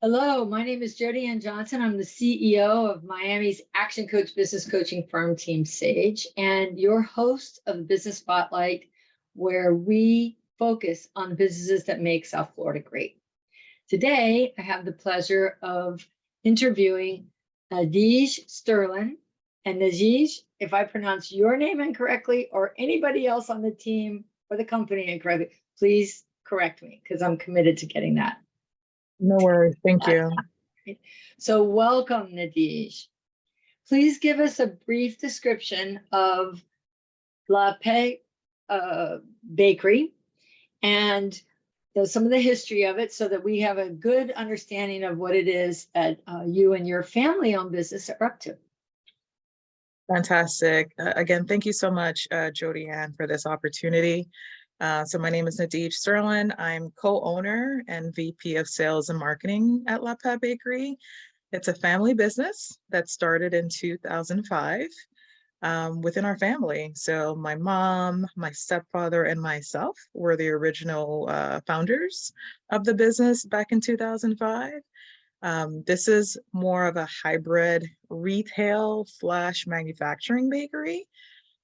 Hello, my name is Jody Ann Johnson. I'm the CEO of Miami's Action Coach business coaching firm, Team Sage, and your host of Business Spotlight, where we focus on businesses that make South Florida great. Today, I have the pleasure of interviewing Nadij Sterling. And Nadij, if I pronounce your name incorrectly or anybody else on the team or the company incorrectly, please correct me because I'm committed to getting that. No worries. Thank you. So welcome, Nadij. Please give us a brief description of La Paix uh, Bakery and the, some of the history of it so that we have a good understanding of what it is that uh, you and your family owned business are up to. Fantastic. Uh, again, thank you so much, uh, Jody Ann, for this opportunity. Uh, so my name is Nadij Sterling. I'm co-owner and VP of Sales and Marketing at La Paix Bakery. It's a family business that started in 2005 um, within our family. So my mom, my stepfather, and myself were the original uh, founders of the business back in 2005. Um, this is more of a hybrid retail slash manufacturing bakery,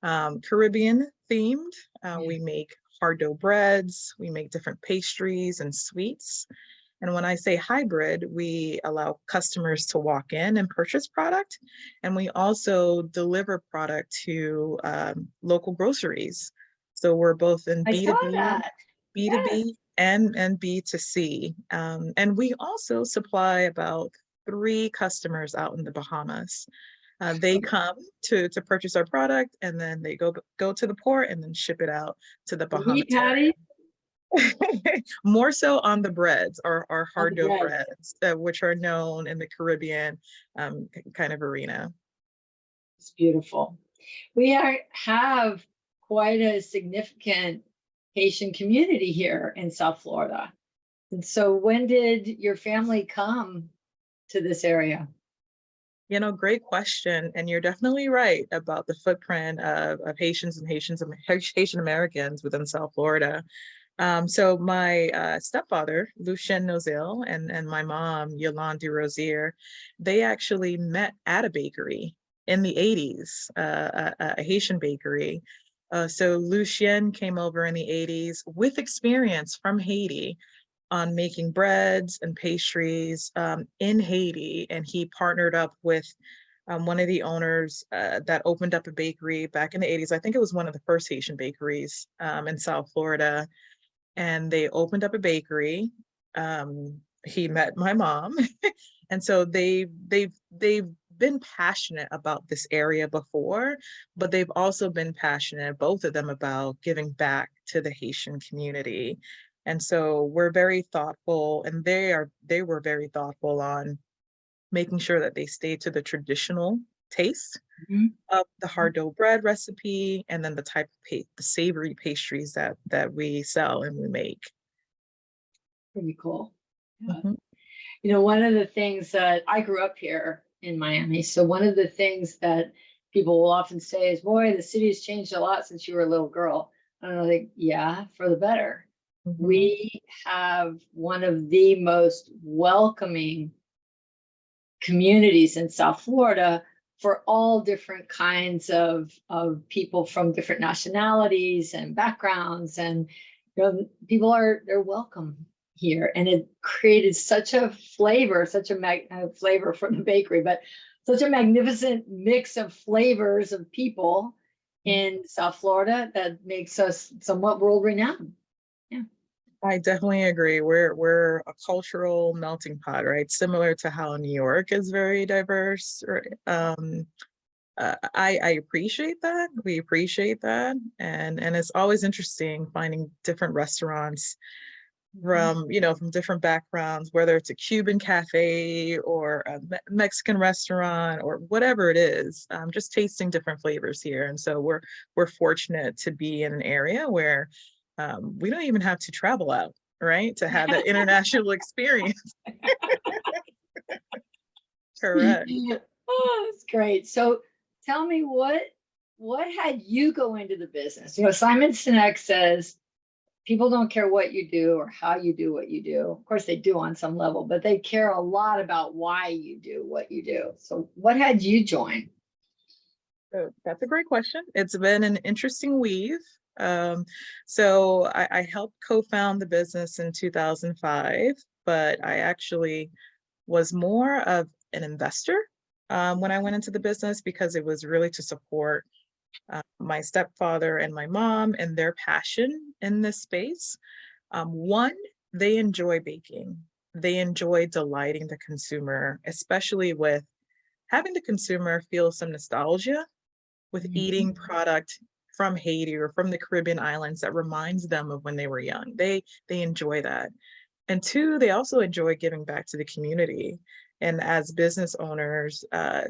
um, Caribbean themed. Uh, we make hard dough breads, we make different pastries and sweets. And when I say hybrid, we allow customers to walk in and purchase product. And we also deliver product to um, local groceries. So we're both in B2B, B2B yes. and, and B2C. Um, and we also supply about three customers out in the Bahamas. Uh, they come to to purchase our product and then they go go to the port and then ship it out to the Bahamas. More so on the breads or our hard dough breads, breads uh, which are known in the Caribbean um, kind of arena. It's beautiful. We are have quite a significant Haitian community here in South Florida. And so when did your family come to this area? You know, great question. And you're definitely right about the footprint of, of Haitians and Haitians and Haitian Americans within South Florida. Um, so my uh, stepfather, Lucien Nozil, and, and my mom, Yolande Rosier, they actually met at a bakery in the 80s, uh, a, a, Haitian bakery. Uh, so Lucien came over in the 80s with experience from Haiti on making breads and pastries um, in Haiti. And he partnered up with um, one of the owners uh, that opened up a bakery back in the 80s. I think it was one of the first Haitian bakeries um, in South Florida. And they opened up a bakery. Um, he met my mom. and so they, they've, they've been passionate about this area before, but they've also been passionate, both of them, about giving back to the Haitian community. And so we're very thoughtful and they are they were very thoughtful on making sure that they stay to the traditional taste mm -hmm. of the hard mm-hmm. dough bread recipe and then the type of the savory pastries that that we sell and we make. Pretty cool. Yeah. Mm -hmm. You know, one of the things that I grew up here in Miami. So one of the things that people will often say is, boy, the city has changed a lot since you were a little girl. And I'm like, yeah, for the better. Mm-hmm. We have one of the most welcoming communities in South Florida for all different kinds of, of people from different nationalities and backgrounds. And you know, people are, they're welcome here. And it created such a flavor, such a mag uh, flavor from the bakery, but such a magnificent mix of flavors of people mm-hmm. in South Florida that makes us somewhat world renowned. I definitely agree. We're we're a cultural melting pot, right? Similar to how New York is very diverse. Um, uh, I I appreciate that. We appreciate that, and and it's always interesting finding different restaurants mm-hmm. from you know from different backgrounds, whether it's a Cuban cafe or a Me Mexican restaurant or whatever it is. Um, just tasting different flavors here, and so we're we're fortunate to be in an area where um, we don't even have to travel out, right? To have that international experience. Correct. Oh, that's great. So tell me what what had you go into the business? You know, Simon Sinek says people don't care what you do or how you do what you do. Of course, they do on some level, but they care a lot about why you do what you do. So what had you join? So that's a great question. It's been an interesting weave. Um, so I, I helped co-found the business in 2005, but I actually was more of an investor um, when I went into the business because it was really to support uh, my stepfather and my mom and their passion in this space. Um, one, they enjoy baking. They enjoy delighting the consumer, especially with having the consumer feel some nostalgia with Mhm. eating product from Haiti or from the Caribbean islands that reminds them of when they were young. They they enjoy that. And two, they also enjoy giving back to the community. And as business owners, uh,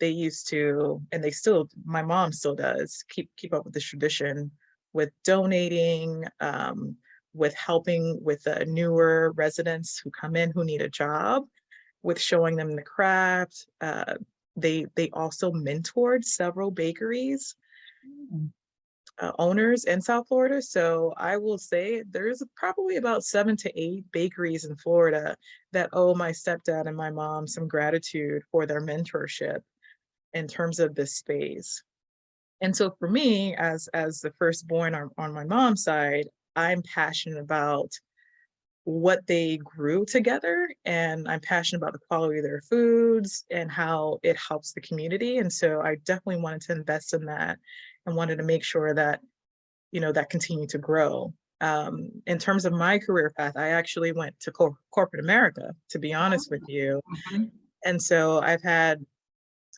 they used to, and they still, my mom still does, keep keep up with this tradition with donating, um, with helping with uh, newer residents who come in who need a job, with showing them the craft. Uh, they they also mentored several bakeries uh, owners in South Florida. So I will say there's probably about seven to eight bakeries in Florida that owe my stepdad and my mom some gratitude for their mentorship in terms of this space. And so for me, as as the firstborn on, on my mom's side, I'm passionate about what they grew together and I'm passionate about the quality of their foods and how it helps the community. And so I definitely wanted to invest in that and wanted to make sure that, you know, that continued to grow. Um, in terms of my career path, I actually went to cor- corporate America, to be honest with you. Mhm. And so I've had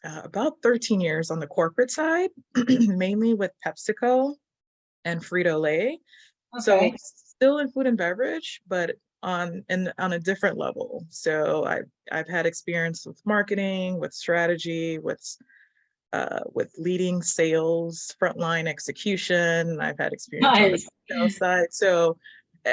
uh, about 13 years on the corporate side, mainly with PepsiCo and Frito-Lay. So still in food and beverage, but on and on a different level. So I've I've had experience with marketing, with strategy, with uh, with leading sales, frontline execution. I've had experience on the sales side. So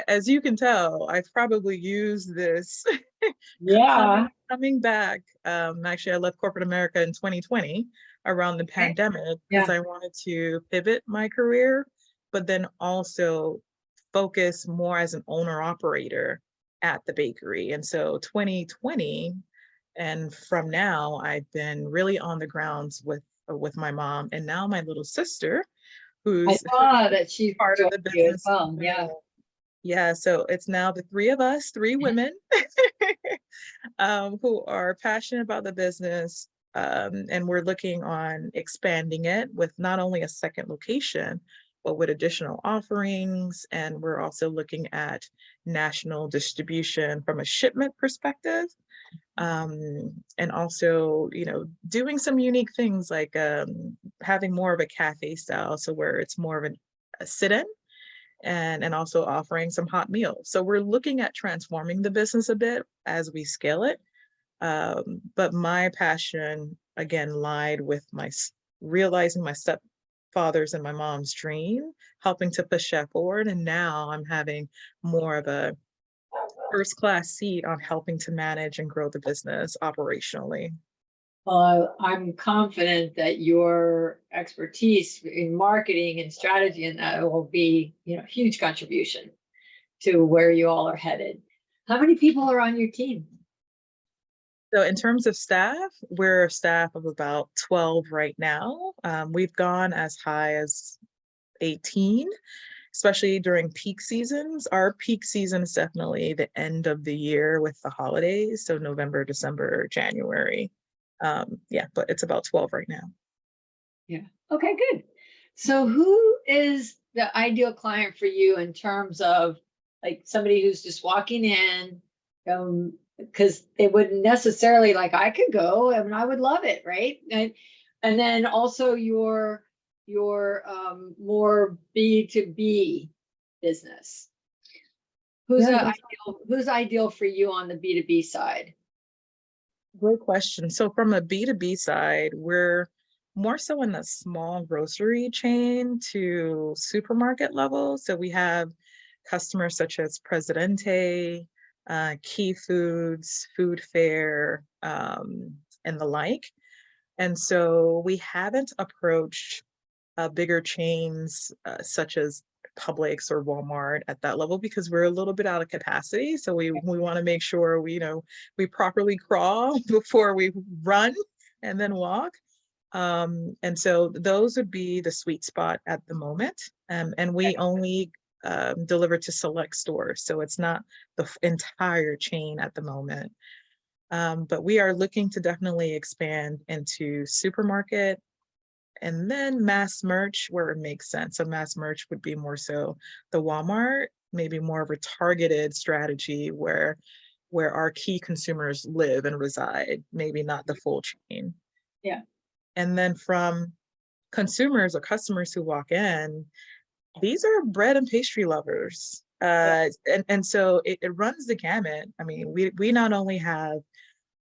as you can tell, I've probably used this Yeah. coming, back. Um, actually, I left corporate America in 2020 around the pandemic because I wanted to pivot my career, but then also focus more as an owner operator at the bakery. And so 2020 and from now, I've been really on the grounds with with my mom and now my little sister, I who's saw that she part of the joined you as business. well. Yeah. uh, Yeah, so it's now the three of us, three women, um, who are passionate about the business. Um, and we're looking on expanding it with not only a second location, but with additional offerings. And we're also looking at national distribution from a shipment perspective. Um, and also, you know, doing some unique things like um, having more of a cafe style, so where it's more of an, a sit-in and and also offering some hot meals. So we're looking at transforming the business a bit as we scale it. Um, but my passion again lied with my realizing my stepfather's and my mom's dream, helping to push that forward. And now I'm having more of a first class seat on helping to manage and grow the business operationally. Well, I'm confident that your expertise in marketing and strategy and that will be, you know, huge contribution to where you all are headed. How many people are on your team? So in terms of staff, we're a staff of about 12 right now. Um, we've gone as high as 18, especially during peak seasons. Our peak season is definitely the end of the year with the holidays. So November, December, January. Um, yeah, but it's about 12 right now. Yeah. Okay, good. So who is the ideal client for you in terms of like somebody who's just walking in? Um, because they wouldn't necessarily like, I could go and I would love it, right? And, and then also your, your um more B2B business. Who's Yeah, ideal, who's ideal for you on the B2B side? Great question. So from a B2B side, we're more so in the small grocery chain to supermarket level. So we have customers such as Presidente, uh, Key Foods, Food Fair, um, and the like. And so we haven't approached uh, bigger chains uh, such as Publix or Walmart at that level because we're a little bit out of capacity. So we, we want to make sure we, you know, we properly crawl before we run and then walk. Um, and so those would be the sweet spot at the moment. Um, and we only um, deliver to select stores. So it's not the entire chain at the moment. Um, but we are looking to definitely expand into supermarket and then mass merch where it makes sense. So mass merch would be more so the Walmart, maybe more of a targeted strategy where where our key consumers live and reside, maybe not the full chain. Yeah. And then from consumers or customers who walk in, these are bread and pastry lovers. Uh, and, and so it, it runs the gamut. I mean, we, we not only have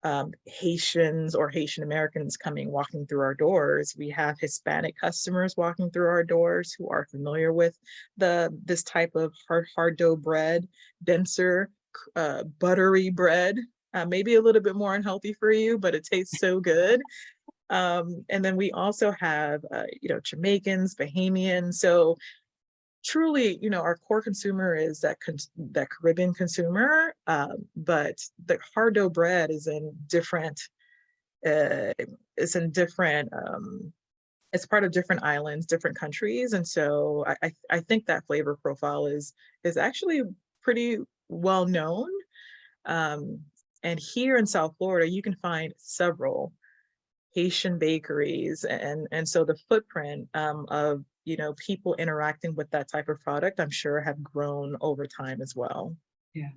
um, Haitians or Haitian Americans coming walking through our doors. We have Hispanic customers walking through our doors who are familiar with the this type of hard hard dough bread, denser, uh, buttery bread. Uh, maybe a little bit more unhealthy for you, but it tastes so good. Um, and then we also have, uh, you know, Jamaicans, Bahamians. So truly, you know, our core consumer is that that Caribbean consumer, um, but the hard dough bread is in different. Uh, it's in different. Um, it's part of different islands, different countries, and so I I, I think that flavor profile is is actually pretty well known. Um, and here in South Florida, you can find several Haitian bakeries and and so the footprint um, of you know people interacting with that type of product I'm sure have grown over time as well. Yeah,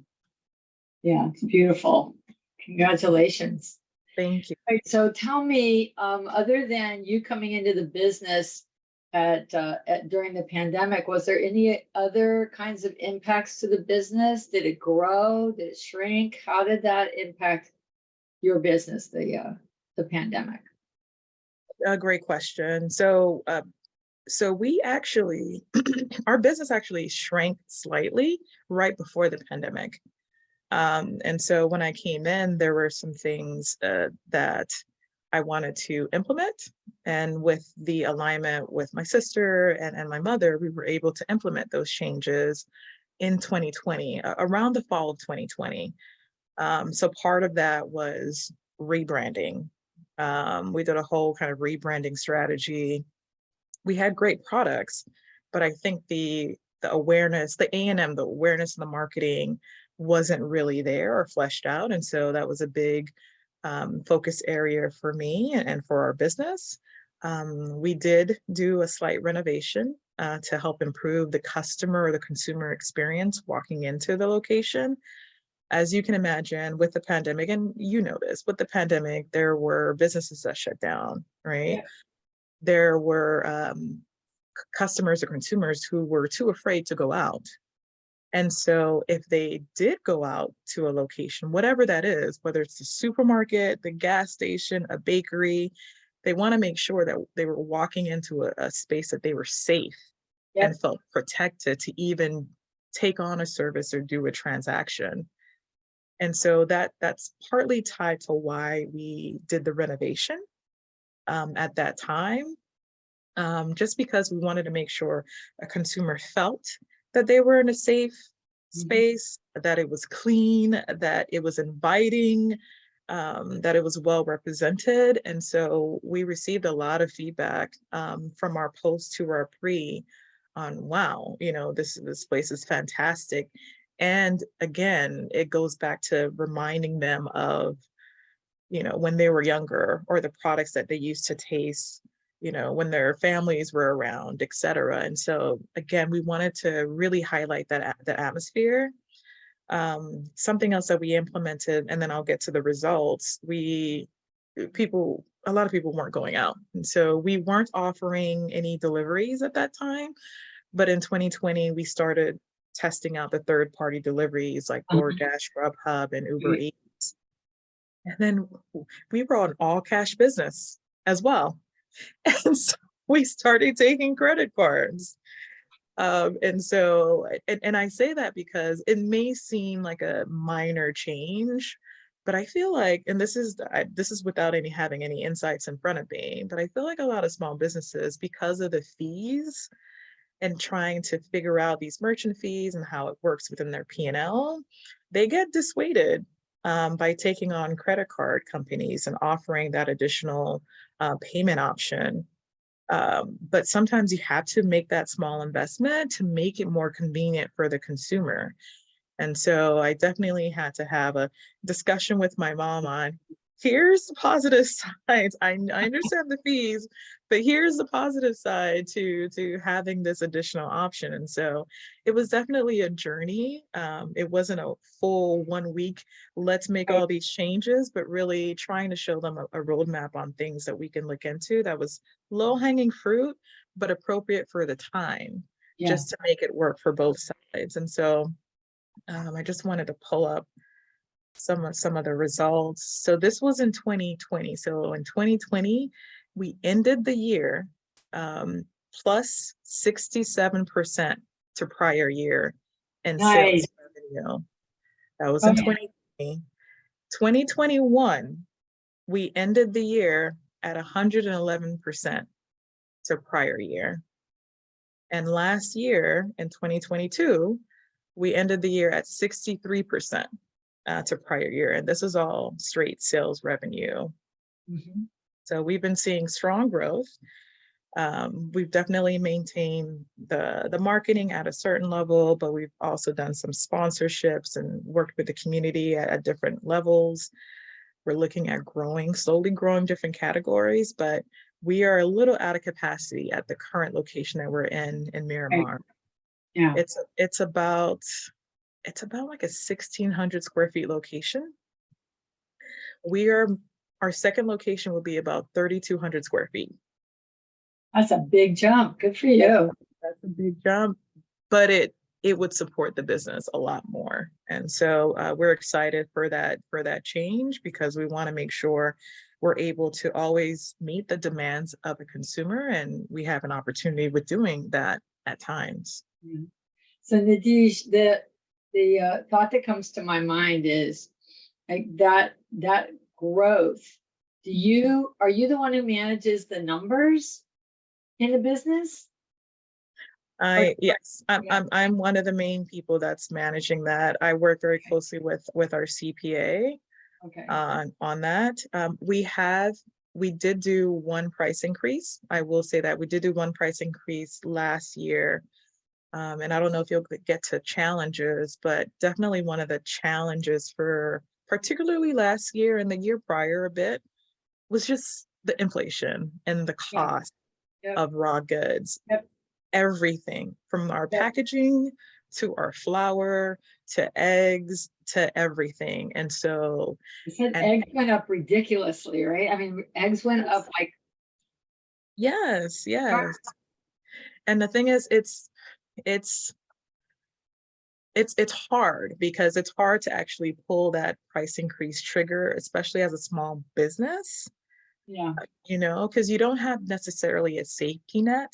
Yeah, it's beautiful. Congratulations. Thank you. Right, so tell me, um, other than you coming into the business at, uh, at, during the pandemic, was there any other kinds of impacts to the business? Did it grow? Did it shrink? How did that impact your business, the, uh, the pandemic? A great question. So uh, so we actually our business actually shrank slightly right before the pandemic. Um, and so when I came in, there were some things uh, that I wanted to implement. And with the alignment with my sister and, and my mother, we were able to implement those changes in 2020, a- around the fall of 2020. Um, so part of that was rebranding. Um, we did a whole kind of rebranding strategy. We had great products, but I think the the awareness, the A and M, the awareness and the marketing wasn't really there or fleshed out. And so that was a big um, focus area for me and, and for our business. Um, we did do a slight renovation uh, to help improve the customer or the consumer experience walking into the location. As you can imagine, with the pandemic, and you know this, with the pandemic, there were businesses that shut down, right? Yeah. There were um, customers or consumers who were too afraid to go out. And so if they did go out to a location, whatever that is, whether it's the supermarket, the gas station, a bakery, they want to make sure that they were walking into a, a space that they were safe Yep. and felt protected to even take on a service or do a transaction. And so that that's partly tied to why we did the renovation um, at that time. Um, just because we wanted to make sure a consumer felt that they were in a safe Mhm. space, that it was clean, that it was inviting, um, that it was well represented. And so we received a lot of feedback um, from our post to our pre on wow, you know, this this place is fantastic. And again, it goes back to reminding them of, you know, when they were younger or the products that they used to taste, you know, when their families were around, et cetera. And so again, we wanted to really highlight that the atmosphere. Um, something else that we implemented, and then I'll get to the results. We people, a lot of people weren't going out. And so we weren't offering any deliveries at that time. But in 2020, we started testing out the third party deliveries like Mhm. DoorDash, Grubhub, and Uber Mm. Eats. And then we were on all cash business as well. And so we started taking credit cards. Um, and so, and, and I say that because it may seem like a minor change, but I feel like, and this is, I, this is without any having any insights in front of me, but I feel like a lot of small businesses, because of the fees, and trying to figure out these merchant fees and how it works within their P and L, they get dissuaded um, by taking on credit card companies and offering that additional uh, payment option. Um, but sometimes you have to make that small investment to make it more convenient for the consumer. And so I definitely had to have a discussion with my mom on here's the positive sides. I, I understand the fees, but here's the positive side to to having this additional option. And so it was definitely a journey. Um, it wasn't a full one week, let's make all these changes, but really trying to show them a, a roadmap on things that we can look into that was low hanging fruit, but appropriate for the time, Yeah, just to make it work for both sides. And so um, I just wanted to pull up some of some of the results. So this was in 2020. So in 2020, we ended the year um, plus 67% to prior year in Nice. sales revenue. That was in 2020. 2021, we ended the year at 111% to prior year. And last year in 2022, we ended the year at 63% uh, to prior year. And this is all straight sales revenue. Mhm. So we've been seeing strong growth. Um, we've definitely maintained the, the marketing at a certain level, but we've also done some sponsorships and worked with the community at, at different levels. We're looking at growing, slowly growing different categories, but we are a little out of capacity at the current location that we're in, in Miramar. yeah, It's, it's about, it's about like a sixteen hundred square feet location. We are, our second location will be about thirty-two hundred square feet. that's a big jump. Good for you. That's a big jump, but it, it would support the business a lot more. And so uh, we're excited for that, for that change because we want to make sure we're able to always meet the demands of a consumer and we have an opportunity with doing that at times. Yeah. So Nadish, the, the uh, thought that comes to my mind is like that, that growth. Do you, are you the one who manages the numbers in the business? I, yes, I'm, I'm, I'm one of the main people that's managing that. I work very closely with, with our CPA Okay, on, on that. Um, we have, we did do one price increase. I will say that we did do one price increase last year. Um, and I don't know if you'll get to challenges, but definitely one of the challenges for particularly last year and the year prior a bit was just the inflation and the cost Yep. of raw goods. Yep. Everything from our packaging to our flour to eggs to everything. And so you said and- eggs went up ridiculously, right? I mean, eggs went up like, Yes, yes. And the thing is, it's, it's, it's, it's hard because it's hard to actually pull that price increase trigger, especially as a small business, yeah, you know, because you don't have necessarily a safety net.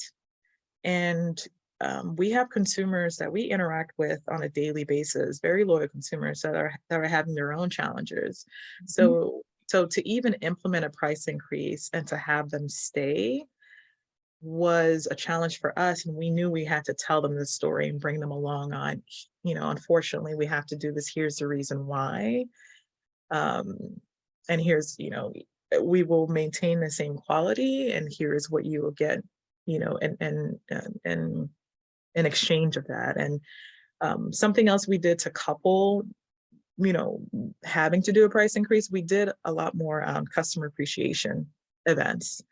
And um, we have consumers that we interact with on a daily basis, very loyal consumers that are, that are having their own challenges. So, so to even implement a price increase and to have them stay was a challenge for us and we knew we had to tell them the story and bring them along on, you know, unfortunately, we have to do this. Here's the reason why. Um, and here's, you know, we will maintain the same quality and here's what you will get, you know, and, and, and, and in exchange of that. And um, something else we did to couple, you know, having to do a price increase, we did a lot more um, customer appreciation events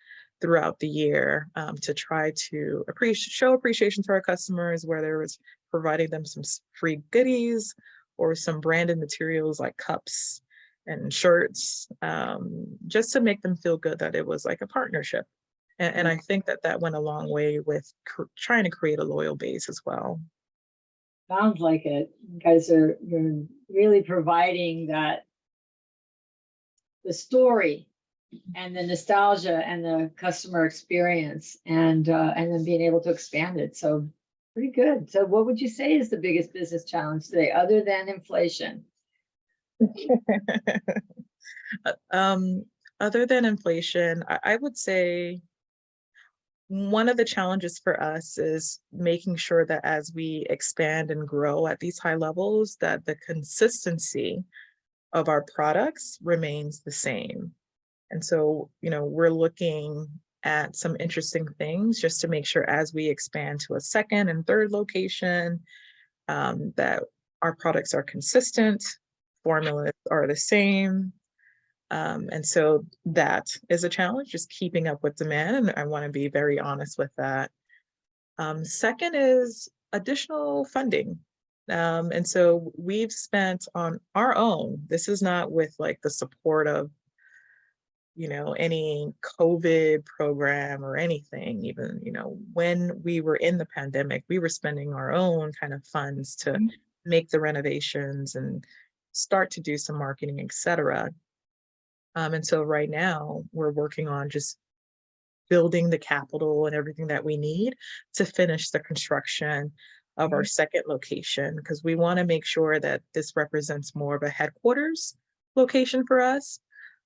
throughout the year um, to try to appreciate, show appreciation to our customers, whether it was providing them some free goodies or some branded materials like cups and shirts, um, just to make them feel good that it was like a partnership. And, and I think that that went a long way with trying to create a loyal base as well. sounds like it. You guys are, you're really providing that the story and the nostalgia and the customer experience and, uh, and then being able to expand it. So pretty good. So what would you say is the biggest business challenge today, other than inflation? Uh, um, other than inflation, I, I would say one of the challenges for us is making sure that as we expand and grow at these high levels, that the consistency of our products remains the same. And so, you know, we're looking at some interesting things just to make sure as we expand to a second and third location, um, that our products are consistent, formulas are the same. Um, and so that is a challenge, just keeping up with demand. And I want to be very honest with that. Um, second is additional funding. Um, and so we've spent on our own, this is not with like the support of, you know, any COVID program or anything, even, you know, when we were in the pandemic, we were spending our own kind of funds to Mhm. make the renovations and start to do some marketing, et cetera. Um, and so right now we're working on just building the capital and everything that we need to finish the construction of our second location, because we want to make sure that this represents more of a headquarters location for us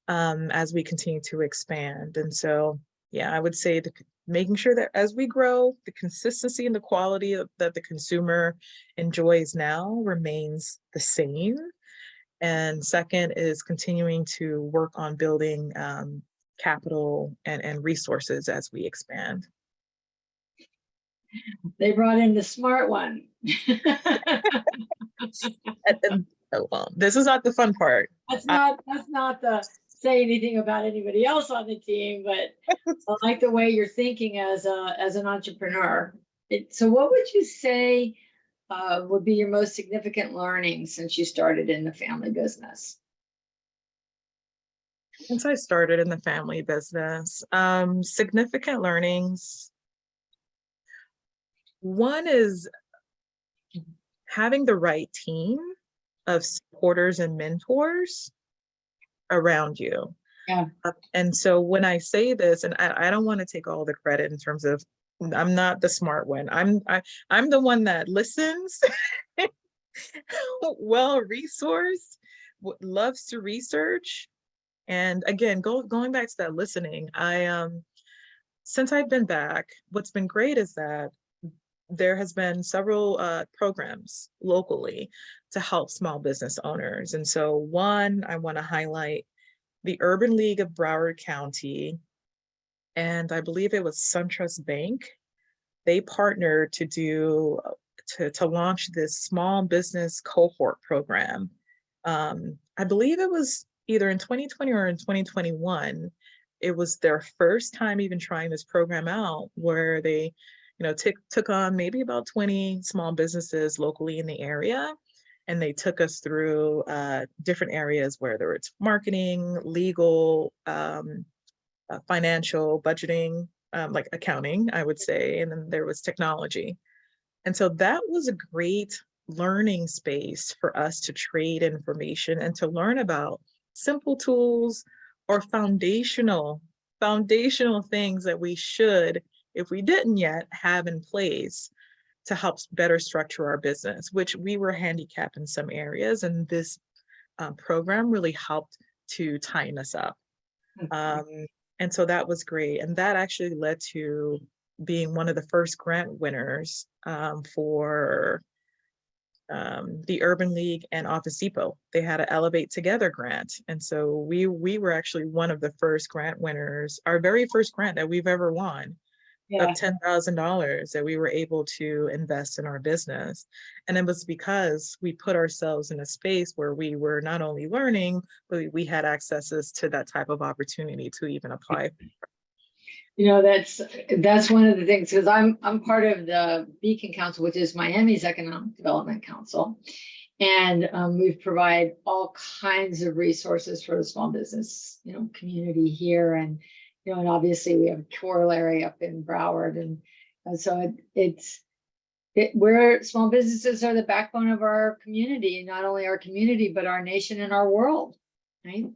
um, as we continue to expand. And so, yeah, I would say the, making sure that as we grow, the consistency and the quality of, that the consumer enjoys now remains the same. And second is continuing to work on building um, capital and, and resources as we expand. They brought in the smart one. And- and- oh, well, this is not the fun part. That's not, that's not the, say anything about anybody else on the team, but I like the way you're thinking as a, as an entrepreneur. It, so what would you say uh, would be your most significant learning since you started in the family business? Since I started in the family business, um, significant learnings. One is having the right team of supporters and mentors around you. Yeah. Uh, And so when I say this, and I, I don't want to take all the credit in terms of, I'm not the smart one. I'm, I, I'm the one that listens, well resourced, loves to research, and again, go, going back to that listening, I, um, since I've been back, what's been great is that there has been several, uh, programs locally to help small business owners. And so one, I want to highlight the Urban League of Broward County. And I believe it was SunTrust Bank. They partnered to do, uh, to, to launch this small business cohort program. Um, I believe it was either in 2020 or in 2021, it was their first time even trying this program out where they, you know, took took on maybe about 20 small businesses locally in the area. And they took us through uh, different areas, whether it's marketing, legal, um, uh, financial, budgeting, um, like accounting, I would say, and then there was technology. And so that was a great learning space for us to trade information and to learn about simple tools or foundational, foundational things that we should, if we didn't yet, have in place to help better structure our business, which we were handicapped in some areas. And this uh, program really helped to tighten us up. Um, and so that was great. And that actually led to being one of the first grant winners um, for um, the Urban League and Office Depot. They had an Elevate Together grant. And so we we were actually one of the first grant winners, our very first grant that we've ever won Yeah, of ten thousand dollars that we were able to invest in our business. And it was because we put ourselves in a space where we were not only learning, but we- we had accesses to that type of opportunity to even apply. you know, that's, that's one of the things, because I'm, I'm part of the Beacon Council, which is Miami's Economic Development Council. And um, we provide all kinds of resources for the small business, you know, community here and, you know, and obviously we have corollary up in Broward and, and so it, it's, it, we're, small businesses are the backbone of our community, not only our community, but our nation and our world, right?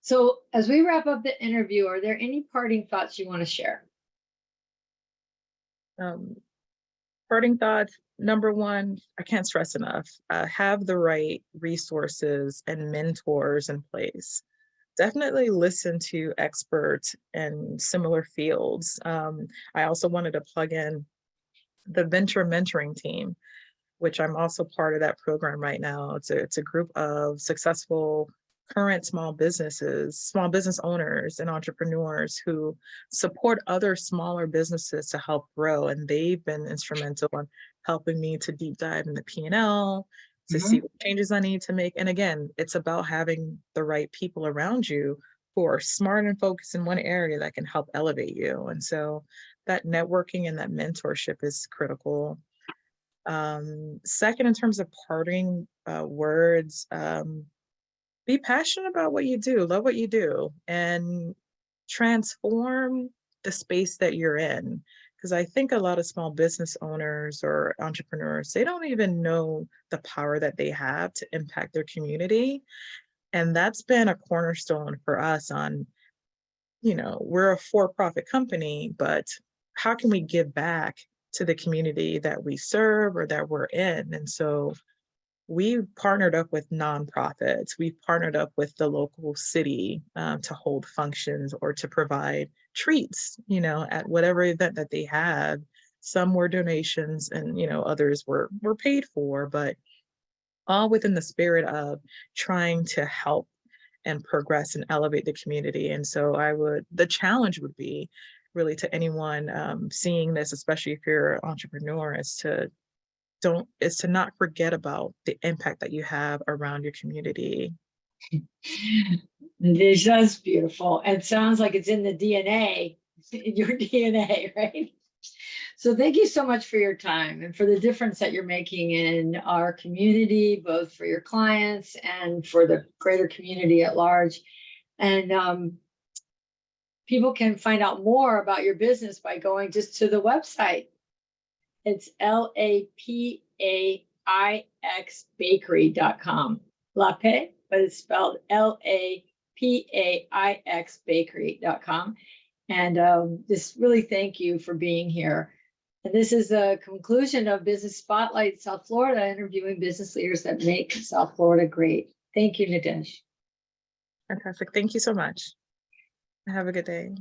So as we wrap up the interview, are there any parting thoughts you want to share? Um, Parting thoughts, number one, I can't stress enough, uh, have the right resources and mentors in place. Definitely listen to experts in similar fields. Um, I also wanted to plug in the venture mentoring team, which I'm also part of that program right now. It's a, it's a group of successful current small businesses, small business owners and entrepreneurs who support other smaller businesses to help grow. And they've been instrumental in helping me to deep dive in the P and L, to see what changes I need to make. And again, it's about having the right people around you who are smart and focused in one area that can help elevate you. And so that networking and that mentorship is critical. Um, second, in terms of parting uh, words, um, be passionate about what you do, love what you do, and transform the space that you're in. Because I think a lot of small business owners or entrepreneurs, they don't even know the power that they have to impact their community. And that's been a cornerstone for us on, you know, we're a for-profit company, but how can we give back to the community that we serve or that we're in? And so we partnered up with nonprofits. We partnered up with the local city um, to hold functions or to provide treats, you know, at whatever event that they had. Some were donations and, you know, others were, were paid for, but all within the spirit of trying to help and progress and elevate the community. And so I would, the challenge would be really to anyone um, seeing this, especially if you're an entrepreneur, is to don't is to not forget about the impact that you have around your community. This is beautiful. It sounds like it's in the DNA, in your DNA, right? So thank you so much for your time and for the difference that you're making in our community, both for your clients and for the greater community at large. And um, people can find out more about your business by going just to the website. It's L A P A I X bakery.com. Lape, but it's spelled L A P A I X bakery.com. And um, just really thank you for being here. And this is the conclusion of Business Spotlight South Florida, interviewing business leaders that make South Florida great. Thank you, Nadesh. Fantastic. Thank you so much. Have a good day.